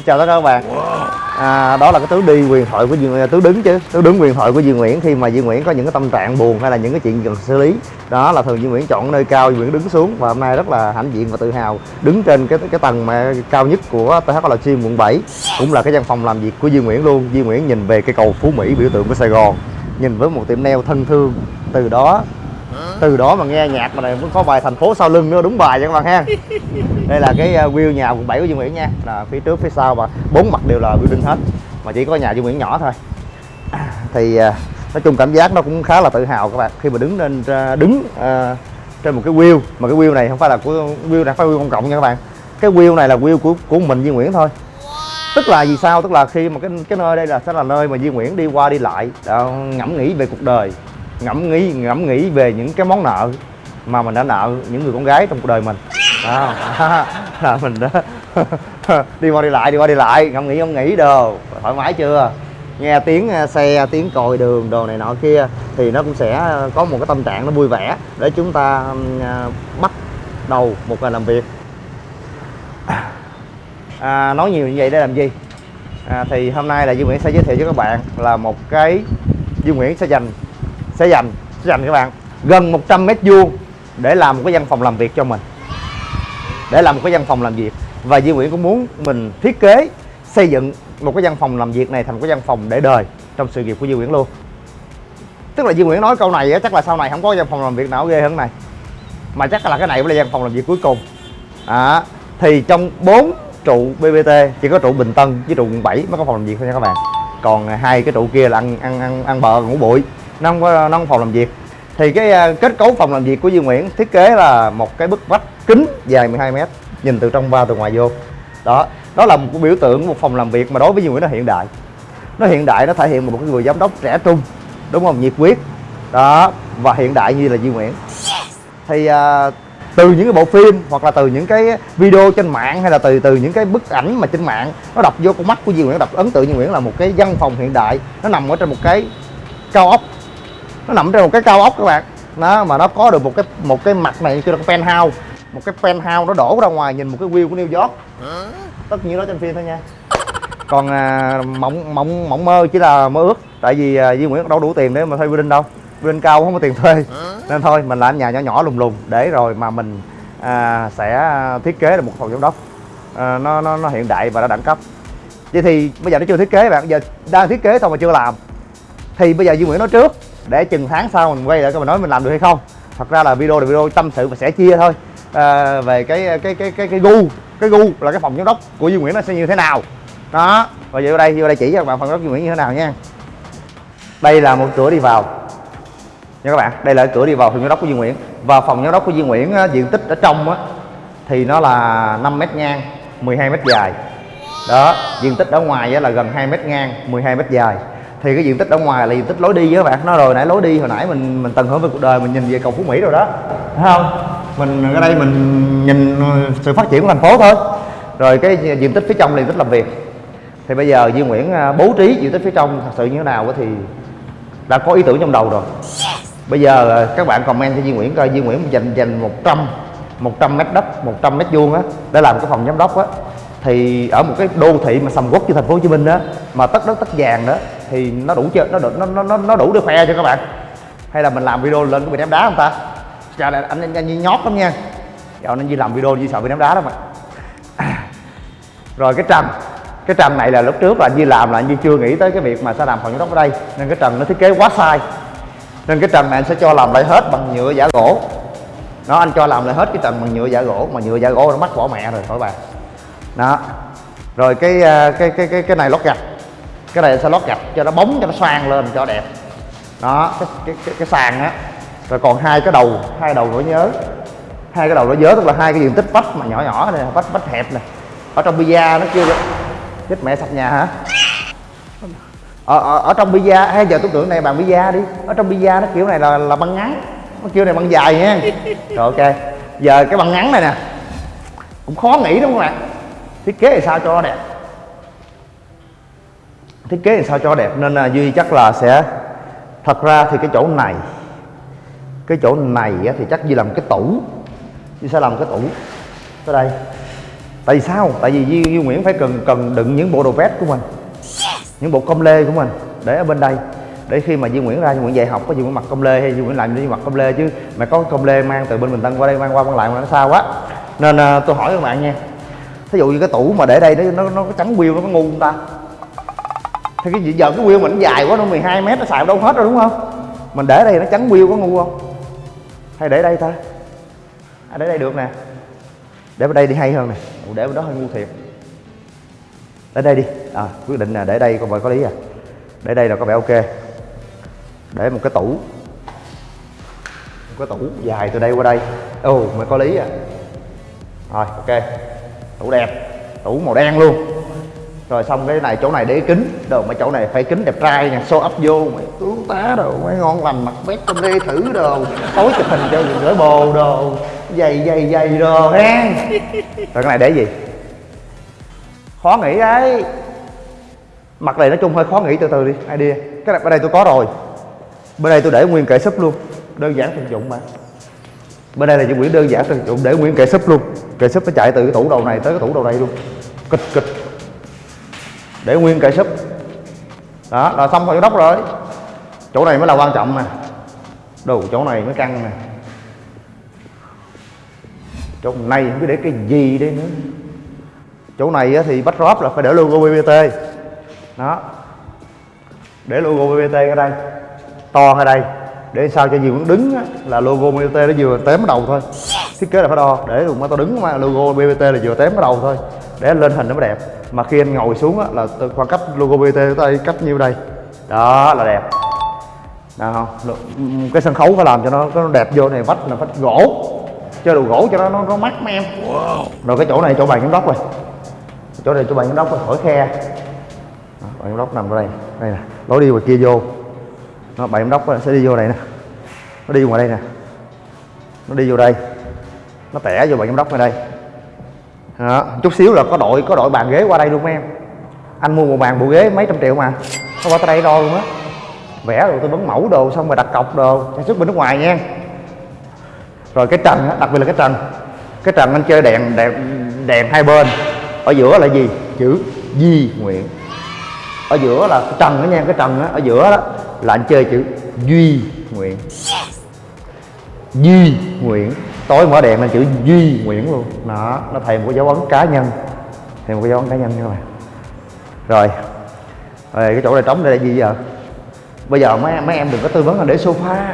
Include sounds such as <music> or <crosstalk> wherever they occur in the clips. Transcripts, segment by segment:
Xin chào tất cả các bạn. À, đó là cái thứ đi quyền thoại của Duy Nguyễn đứng chứ thứ đứng quyền thoại của Duy Nguyễn khi mà Duy Nguyễn có những cái tâm trạng buồn hay là những cái chuyện cần xử lý. Đó là thường Duy Nguyễn chọn nơi cao Duy Nguyễn đứng xuống và hôm nay rất là hãnh diện và tự hào đứng trên cái cái tầng mà cao nhất của THL Gym quận 7 cũng là cái văn phòng làm việc của Duy Nguyễn luôn. Duy Nguyễn nhìn về cái cầu Phú Mỹ biểu tượng của Sài Gòn nhìn với một tiệm nail thân thương. Từ đó từ đó mà nghe nhạc mà này cũng có bài thành phố sau lưng nữa đúng bài cho các bạn ha. Đây là cái ờ, view nhà quận 7 của Duy Nguyễn nha. Là phía trước phía sau và bốn mặt đều là building hết mà chỉ có nhà Duy Nguyễn nhỏ thôi. <clears throat> Thì ờ, nói chung cảm giác nó cũng khá là tự hào các bạn. Khi mà đứng lên đứng uh, trên một cái view mà cái view này không phải là của view này phải view công cộng nha các bạn. Cái view này là view của của mình Duy Nguyễn thôi. Tức là vì sao? Tức là khi mà cái cái nơi đây là sẽ là nơi mà Duy Nguyễn đi qua đi lại đó, ngẫm nghĩ về cuộc đời ngẫm nghĩ ngẫm nghĩ về những cái món nợ mà mình đã nợ những người con gái trong cuộc đời mình. À, <laughs> là mình đó <laughs> đi qua đi lại đi qua đi lại ngẫm nghĩ ngẫm nghĩ đồ. Thoải mái chưa? Nghe tiếng à, xe tiếng còi đường đồ này nọ kia thì nó cũng sẽ có một cái tâm trạng nó vui vẻ để chúng ta à, bắt đầu một ngày làm việc. À, nói nhiều như vậy để làm gì? À, thì hôm nay là Duy Nguyễn sẽ giới thiệu cho các bạn là một cái Duy Nguyễn sẽ dành sẽ dành sẽ dành các bạn gần 100 mét vuông để làm một cái văn phòng làm việc cho mình để làm một cái văn phòng làm việc. Và Duy Nguyễn cũng muốn mình thiết kế xây dựng một cái văn phòng làm việc này thành một cái văn phòng để đời trong sự nghiệp của Duy Nguyễn luôn. Tức là Duy Nguyễn nói câu này chắc là sau này không có văn phòng làm việc nào ghê hơn này. Mà chắc là cái này mới là văn phòng làm việc cuối cùng. À, thì trong bốn trụ BBT chỉ có trụ Bình Tân với trụ quận 7 mới có phòng làm việc thôi nha các bạn. Còn à, hai cái trụ kia là ăn ăn ăn, ăn bờ ngủ bụi nó không có nó không phòng làm việc. Thì cái à, kết cấu phòng làm việc của Duy Nguyễn thiết kế là một cái bức vách kính dài 12 mét nhìn từ trong vào từ ngoài vô. Đó đó là một cái biểu tượng một phòng làm việc mà đối với Duy Nguyễn nó hiện đại. Nó hiện đại nó thể hiện một cái người giám đốc trẻ trung đúng không? Nhiệt huyết. Đó và hiện đại như là Duy Nguyễn. Thì à, từ những cái bộ phim hoặc là từ những cái video trên mạng hay là từ từ những cái bức ảnh mà trên mạng nó đập vô con mắt của Duy Nguyễn đập ấn tượng Duy Nguyễn là một cái văn phòng hiện đại. Nó nằm ở trên một cái cao ốc nó nằm trên một cái cao ốc các bạn. Nó mà nó có được một cái một cái mặt này kêu là cái penthouse. Một cái penthouse nó đổ ra ngoài nhìn một cái view của New York. Tất nhiên đó trên phim thôi nha. Còn à, mộng mộng mộng mơ chỉ là mơ ước. Tại vì à, Duy Nguyễn đâu đủ tiền để mà thuê building đâu. Building cao không có tiền thuê. Nên thôi mình làm nhà nhỏ nhỏ lùng lùng để rồi mà mình à, sẽ thiết kế được một phòng giám đốc. À, nó, nó nó hiện đại và nó đẳng cấp. Vậy thì bây giờ nó chưa thiết kế bạn. Giờ đang thiết kế thôi mà chưa làm. Thì bây giờ Duy Nguyễn nói trước để chừng tháng sau mình quay lại các mình nói mình làm được hay không. Thật ra là video là video tâm sự và sẽ chia thôi. À, về cái cái cái cái cái gu cái gu là cái phòng giám đốc của Duy Nguyễn nó sẽ như thế nào. Đó và vô đây vô đây chỉ cho các bạn phòng giám đốc Duy Nguyễn như thế nào nha. Đây là một cửa đi vào. Nha các bạn đây là cửa đi vào phòng giám đốc của Duy Nguyễn. Và phòng giám đốc của Duy Nguyễn diện tích ở trong á thì nó là 5 mét ngang 12 mét dài. Đó diện tích ở ngoài là gần 2 mét ngang 12 mét dài thì cái diện tích ở ngoài là diện tích lối đi các bạn. Nó rồi nãy lối đi, hồi nãy mình mình tận hưởng về cuộc đời, mình nhìn về cầu phú mỹ rồi đó. Thấy không? Mình, ở đây mình nhìn sự phát triển của thành phố thôi. Rồi cái diện tích phía trong là diện tích làm việc. Thì bây giờ Duy Nguyễn à, bố trí diện tích phía trong thật sự như thế nào thì đã có ý tưởng trong đầu rồi. Bây giờ các bạn comment cho Duy Nguyễn coi. Duy Nguyễn dành dành 100 100 mét đất 100 mét vuông á để làm cái phòng giám đốc á. Thì ở một cái đô thị mà sầm uất như thành phố Hồ Chí Minh đó mà tất đất, tất vàng đó thì nó đủ chưa nó đủ nó nó nó đủ để khoe cho các bạn? Hay là mình làm video lên cái bị ném đá không ta? Chào anh anh, anh, anh nhót lắm nha. Dạo anh Duy làm video Duy sợ bị ném đá đó mà à. rồi cái trần cái trần này là lúc trước là anh làm là anh chưa nghĩ tới cái việc mà sẽ làm phòng giám đốc ở đây. Nên cái trần nó thiết kế quá sai. Nên cái trần này anh sẽ cho làm lại hết bằng nhựa giả gỗ. Nó anh cho làm lại hết cái trần bằng nhựa giả gỗ mà nhựa giả gỗ nó mắc bỏ mẹ rồi khỏi bạn đó. Rồi cái à, cái cái cái cái này lót gạch cái này sẽ lót gạch cho nó bóng cho nó xoang lên cho đẹp. Đó cái cái cái, cái sàn á. Rồi còn hai cái đầu hai đầu nỗi nhớ. Hai cái đầu nỗi nhớ tức là hai cái diện tích vách mà nhỏ nhỏ này vách vách hẹp này ở trong pizza nó kêu chết mẹ sạch nhà hả? Ở, ở, ở trong pizza hay giờ tôi tưởng này bằng pizza đi. Ở trong pizza nó kiểu này là là băng ngắn. Nó kiểu này băng dài nha. Rồi ok. Giờ cái băng ngắn này nè. Cũng khó nghĩ đúng không ạ? Thiết kế thì sao cho nó đẹp? Thiết kế làm sao cho đẹp. Nên là duy chắc là sẽ thật ra thì cái chỗ này cái chỗ này thì chắc duy làm cái tủ. Duy sẽ làm cái tủ. Tới đây. Tại vì sao? Tại vì Duy, Duy Nguyễn phải cần cần đựng những bộ đồ vest của mình những bộ công lê của mình để ở bên đây. Để khi mà Duy Nguyễn ra Duy Nguyễn dạy học có Duy Nguyễn mặc công lê hay Duy Nguyễn làm Duy mặc công lê chứ mà có công lê mang từ bên Bình Tân qua đây mang qua mang lại mà nó xa quá nên à, tôi hỏi các bạn nha. Thí dụ như cái tủ mà để đây nó nó, nó trắng biêu nó có ngu không ta? Thì cái giờ cái wheel mình dài quá nó 12 mét nó xài đâu hết rồi đúng không? Mình để đây nó chắn wheel có ngu không? Hay để đây ta? À, để đây được nè. Để bên đây đi hay hơn nè. Ủa, để bên đó hơi ngu thiệt. Để đây đi. À quyết định là để đây con vợ có lý à. Để đây là có vẻ ok. Để một cái tủ. Một cái tủ dài từ đây qua đây. Ồ oh, mới có lý à. Rồi ok. Tủ đẹp. Tủ màu đen luôn rồi xong cái này, chỗ này để kính. Đồ mấy chỗ này phải kính đẹp trai nha. Show ấp vô, mày tướng tá đồ, mấy ngon lành mặt vest con đi thử đồ. Tối chụp hình cho gửi bồ đồ. Dày dày dày đồ ha rồi cái này để gì? Khó nghĩ đấy. Mặt này nói chung hơi khó nghĩ, từ từ đi idea cái này, bên đây tôi có rồi. Bên đây tôi để nguyên kệ súp luôn. Đơn giản thực dụng mà. Bên đây là những quyển đơn giản thực dụng để nguyên kệ súp luôn. Kệ súp nó chạy từ cái tủ đầu này tới cái tủ đầu đây luôn. Kịch kịch để nguyên kệ súp đó là xong rồi đốc rồi. Chỗ này mới là quan trọng nè. Đồ chỗ này mới căng nè. Chỗ này không biết để cái gì đây nữa. Chỗ này thì backdrop là phải để logo BBT đó. Để logo BBT ở đây. To ở đây. Để sao cho nhiều đứng á, là logo BBT nó vừa tém đầu thôi. Thiết kế là phải đo. Để mà tao đứng mà logo BBT là vừa tém đầu thôi để lên hình nó mới đẹp. Mà khi anh ngồi xuống á, là khoảng cách logo BBT tới đây cách nhiêu đây? Đó là đẹp. Đó không? Cái sân khấu phải làm cho nó, nó đẹp vô này vách là vách gỗ. Chơi đồ gỗ cho nó nó, nó mắt mấy em wow. Rồi cái chỗ này chỗ bàn giám đốc rồi. Chỗ này chỗ bàn giám đốc rồi, khỏi khe. Bàn giám đốc nằm ở đây. Đây nè, lối đi ngoài kia vô. Đó, Bàn giám đốc sẽ đi vô này nè. Nó đi ngoài đây nè. Nó đi vô đây. Nó tẻ vô bàn giám đốc ngoài đây đó, chút xíu là có đội có đội bàn ghế qua đây luôn em. Anh mua một bàn bộ ghế mấy trăm triệu mà. Nó qua tới đây đo luôn á. Vẽ rồi tôi bấm mẫu đồ xong rồi đặt cọc đồ. Sản xuất bên nước ngoài nha. Rồi cái trần á đặc biệt là cái trần. Cái trần anh chơi đèn đèn đèn hai bên. Ở giữa là gì? Chữ di nguyện. Ở giữa là cái trần đó nha cái trần á ở giữa đó là anh chơi chữ duy nguyện. Duy nguyện tối mở đèn lên chữ duy nguyễn luôn. Đó, nó thầy một cái dấu ấn cá nhân. Thầy một cái dấu ấn cá nhân các bạn. Rồi. Rồi, cái chỗ này trống đây là gì giờ bây giờ mấy mấy em đừng có tư vấn là để sofa.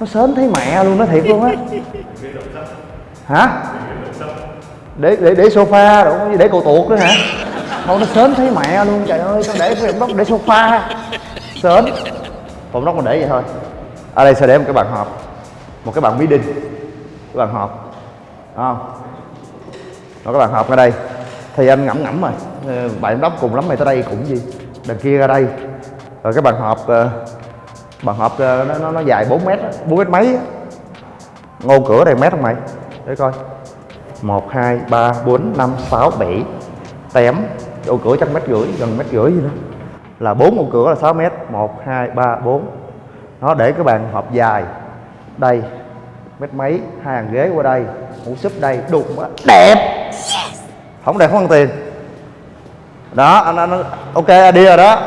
Nó sớm thấy mẹ luôn nó thiệt luôn á. Hả? Để để để sofa rồi để cầu tuột nữa hả? Không nó sớm thấy mẹ luôn, trời ơi con để phòng đốc để sofa. Sớm phòng đốc mà để vậy thôi. Ở đây, sẽ để một cái bàn họp. Một cái bàn meeting cái bàn họp. Không? Nó cái bàn họp ở đây. Thì anh ngẫm ngẫm rồi. Ờ, bạn đốc cùng lắm mày tới đây cũng gì? Đằng kia ra đây. Rồi cái bàn họp ờ, bàn họp ờ, nó, nó, nó dài 4 mét bốn mét mấy ngô cửa đây mét không mày? Để coi. 1 2 3 4 5 6 7 tém ô cửa chắc mét rưỡi gần mét rưỡi gì đó. Là bốn ô cửa là 6 mét. 1 2 3 4 nó để cái bàn họp dài. Đây mét mấy hai hàng ghế qua đây ngủ súp đây đục quá đẹp. Không đẹp không ăn tiền. Đó anh, anh ok idea rồi đó.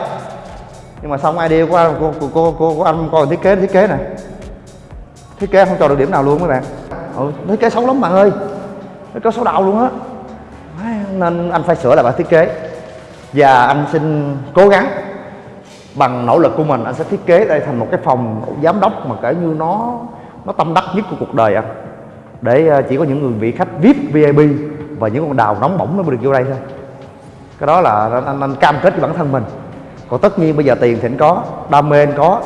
Nhưng mà xong idea của anh của, của, của, của, của anh coi thiết kế thiết kế này thiết kế không cho được điểm nào luôn mấy bạn. Ừ, thiết kế xấu lắm bạn ơi. Thiết kế xấu đầu luôn á. Nên anh phải sửa lại bản thiết kế. Và anh xin cố gắng. Bằng nỗ lực của mình anh sẽ thiết kế đây thành một cái phòng giám đốc mà kể như nó nó tâm đắc nhất của cuộc đời anh. Để à, chỉ có những người vị khách vip vip và những con đào nóng bỏng mới được vô đây thôi. Cái đó là anh, anh, anh cam kết với bản thân mình. Còn tất nhiên bây giờ tiền thì anh có đam mê anh có.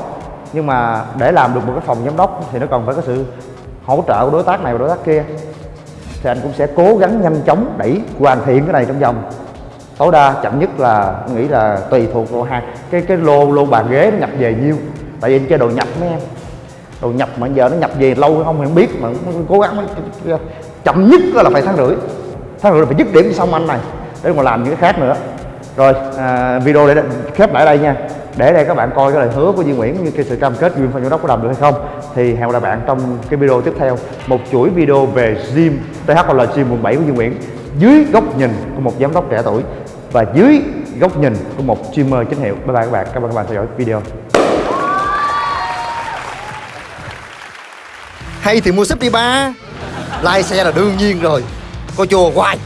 Nhưng mà để làm được một cái phòng giám đốc thì nó còn phải có sự hỗ trợ của đối tác này và đối tác kia. Thì anh cũng sẽ cố gắng nhanh chóng đẩy hoàn thiện cái này trong vòng. Tối đa chậm nhất là nghĩ là tùy thuộc vào hàng, cái cái lô lô bàn ghế nó nhập về nhiêu. Tại vì anh chơi đồ nhập mấy em đầu nhập mà giờ nó nhập về lâu không thì không biết mà cố gắng chậm nhất là phải tháng rưỡi. Tháng rưỡi là phải dứt điểm xong anh này để mà làm những cái khác nữa. Rồi à, video để khép lại đây nha. Để đây các bạn coi cái lời hứa của Duy Nguyễn như cái sự cam kết Duyên Phan Giám đốc có làm được hay không. Thì hẹn gặp lại bạn trong cái video tiếp theo. Một chuỗi video về gym THL Gym quận 7 của Duy Nguyễn. Dưới góc nhìn của một giám đốc trẻ tuổi và dưới góc nhìn của một streamer chính hiệu. Bye bye các bạn. Cảm ơn các bạn theo dõi video. Hay thì mua súp đi ba. Lái xe là đương nhiên rồi. Coi chùa hoài.